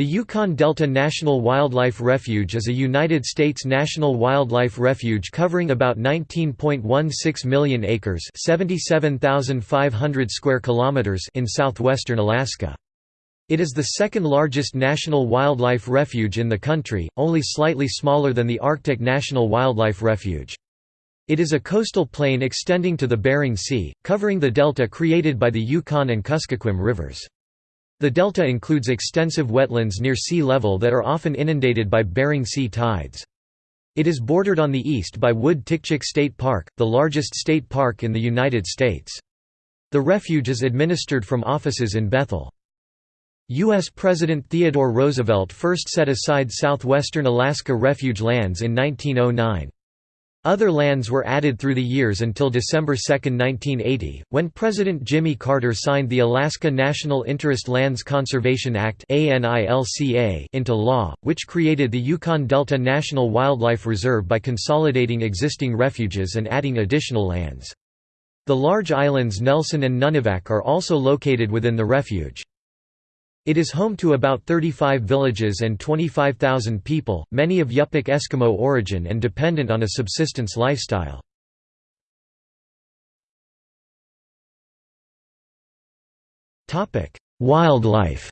The Yukon Delta National Wildlife Refuge is a United States national wildlife refuge covering about 19.16 million acres (77,500 square kilometers) in southwestern Alaska. It is the second largest national wildlife refuge in the country, only slightly smaller than the Arctic National Wildlife Refuge. It is a coastal plain extending to the Bering Sea, covering the delta created by the Yukon and Kuskokwim rivers. The delta includes extensive wetlands near sea level that are often inundated by Bering Sea tides. It is bordered on the east by Wood-Tikchik State Park, the largest state park in the United States. The refuge is administered from offices in Bethel. U.S. President Theodore Roosevelt first set aside southwestern Alaska refuge lands in 1909. Other lands were added through the years until December 2, 1980, when President Jimmy Carter signed the Alaska National Interest Lands Conservation Act into law, which created the Yukon Delta National Wildlife Reserve by consolidating existing refuges and adding additional lands. The large islands Nelson and Nunivak are also located within the refuge. It is home to about 35 villages and 25,000 people, many of Yupik Eskimo origin and dependent on a subsistence lifestyle. Wildlife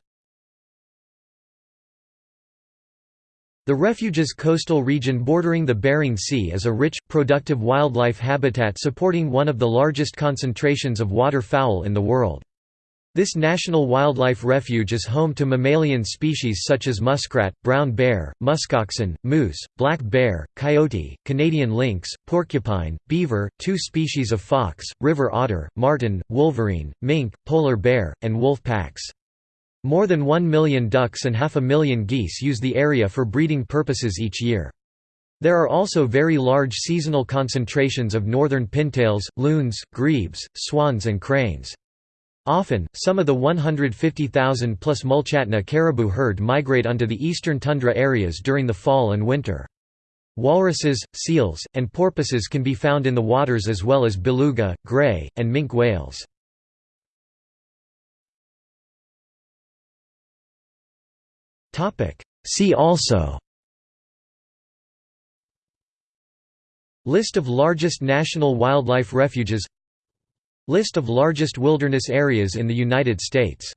The refuge's coastal region bordering the Bering Sea is a rich, productive wildlife habitat supporting one of the largest concentrations of waterfowl in the world. This national wildlife refuge is home to mammalian species such as muskrat, brown bear, muskoxen, moose, black bear, coyote, Canadian lynx, porcupine, beaver, two species of fox, river otter, marten, wolverine, mink, polar bear, and wolf packs. More than one million ducks and half a million geese use the area for breeding purposes each year. There are also very large seasonal concentrations of northern pintails, loons, grebes, swans and cranes. Often, some of the 150,000 plus Mulchatna caribou herd migrate onto the eastern tundra areas during the fall and winter. Walruses, seals, and porpoises can be found in the waters as well as beluga, gray, and minke whales. See also List of largest national wildlife refuges List of largest wilderness areas in the United States